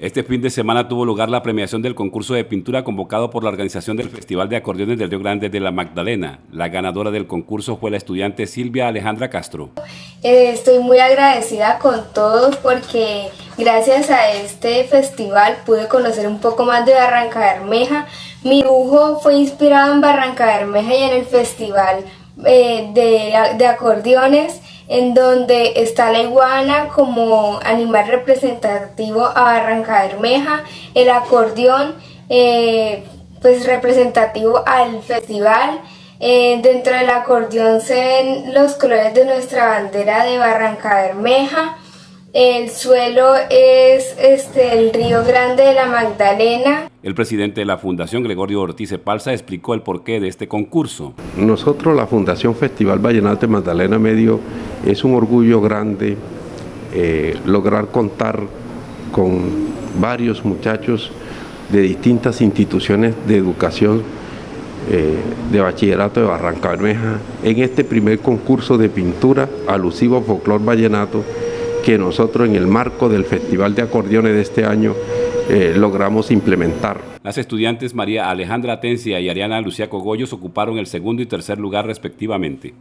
Este fin de semana tuvo lugar la premiación del concurso de pintura convocado por la organización del Festival de Acordeones del Río Grande de la Magdalena. La ganadora del concurso fue la estudiante Silvia Alejandra Castro. Eh, estoy muy agradecida con todos porque gracias a este festival pude conocer un poco más de Barranca Bermeja. Mi dibujo fue inspirado en Barranca Bermeja y en el festival eh, de, de acordeones en donde está la iguana como animal representativo a Barranca Bermeja, el acordeón eh, pues representativo al festival, eh, dentro del acordeón se ven los colores de nuestra bandera de Barranca Bermeja, el suelo es este, el río Grande de la Magdalena. El presidente de la Fundación, Gregorio Ortiz Palza, explicó el porqué de este concurso. Nosotros, la Fundación Festival Vallenato de Magdalena Medio, es un orgullo grande eh, lograr contar con varios muchachos de distintas instituciones de educación eh, de bachillerato de Barranca Bermeja en este primer concurso de pintura alusivo a folclor vallenato que nosotros en el marco del Festival de Acordeones de este año eh, logramos implementar. Las estudiantes María Alejandra Atencia y Ariana Lucía Cogollos ocuparon el segundo y tercer lugar respectivamente.